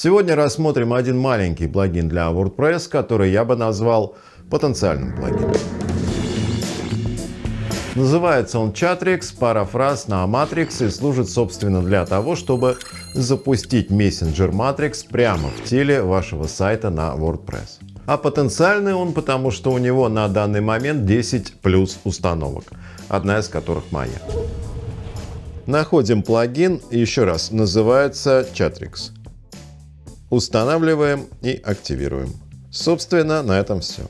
Сегодня рассмотрим один маленький плагин для WordPress, который я бы назвал потенциальным плагином. Называется он Chatrix, парафраз на Matrix и служит собственно для того, чтобы запустить мессенджер Matrix прямо в теле вашего сайта на WordPress. А потенциальный он, потому что у него на данный момент 10 плюс установок, одна из которых моя. Находим плагин, еще раз, называется Chatrix. Устанавливаем и активируем. Собственно, на этом все.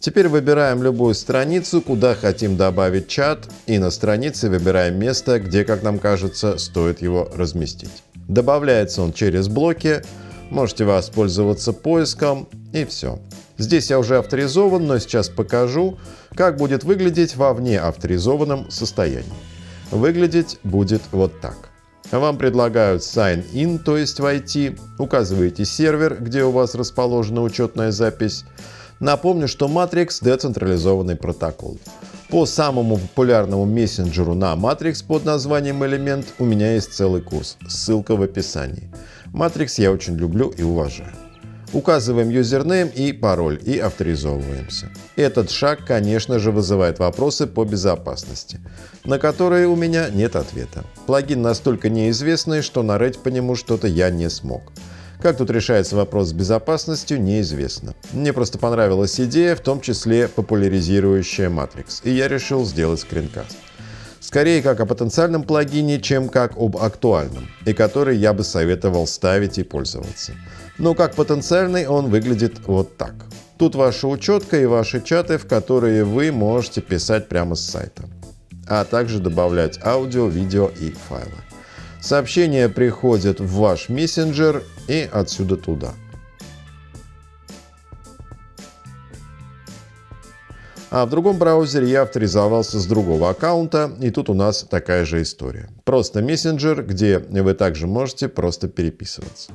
Теперь выбираем любую страницу, куда хотим добавить чат, и на странице выбираем место, где, как нам кажется, стоит его разместить. Добавляется он через блоки, можете воспользоваться поиском и все. Здесь я уже авторизован, но сейчас покажу, как будет выглядеть во вне авторизованном состоянии. Выглядеть будет вот так. Вам предлагают Sign In, то есть войти, указываете сервер, где у вас расположена учетная запись. Напомню, что Matrix – децентрализованный протокол. По самому популярному мессенджеру на Matrix под названием Element у меня есть целый курс, ссылка в описании. Matrix я очень люблю и уважаю. Указываем юзернейм и пароль и авторизовываемся. Этот шаг, конечно же, вызывает вопросы по безопасности, на которые у меня нет ответа. Плагин настолько неизвестный, что нарыть по нему что-то я не смог. Как тут решается вопрос с безопасностью, неизвестно. Мне просто понравилась идея, в том числе популяризирующая Matrix, и я решил сделать скринкаст. Скорее как о потенциальном плагине, чем как об актуальном, и который я бы советовал ставить и пользоваться. Но как потенциальный он выглядит вот так. Тут ваша учетка и ваши чаты, в которые вы можете писать прямо с сайта, а также добавлять аудио, видео и файлы. Сообщения приходят в ваш мессенджер и отсюда туда. А в другом браузере я авторизовался с другого аккаунта, и тут у нас такая же история. Просто мессенджер, где вы также можете просто переписываться.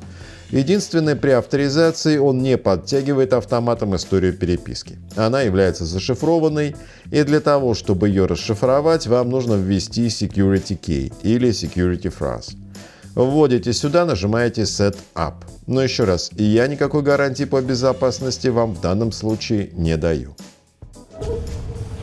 Единственное, при авторизации он не подтягивает автоматом историю переписки. Она является зашифрованной, и для того, чтобы ее расшифровать, вам нужно ввести security key или security phrase. Вводите сюда, нажимаете Set Up. Но еще раз, я никакой гарантии по безопасности вам в данном случае не даю.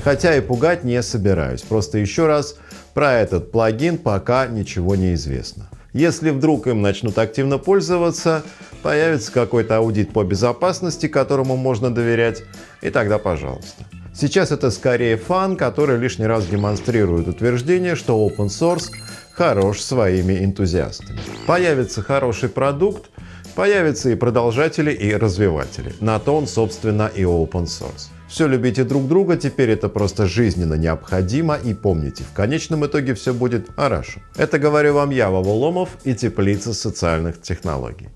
Хотя и пугать не собираюсь, просто еще раз, про этот плагин пока ничего не известно. Если вдруг им начнут активно пользоваться, появится какой-то аудит по безопасности, которому можно доверять, и тогда пожалуйста. Сейчас это скорее фан, который лишний раз демонстрирует утверждение, что open source хорош своими энтузиастами. Появится хороший продукт, появятся и продолжатели, и развиватели. На то он, собственно, и open source. Все любите друг друга, теперь это просто жизненно необходимо и помните, в конечном итоге все будет хорошо. Это говорю вам я, Вова Ломов и Теплица социальных технологий.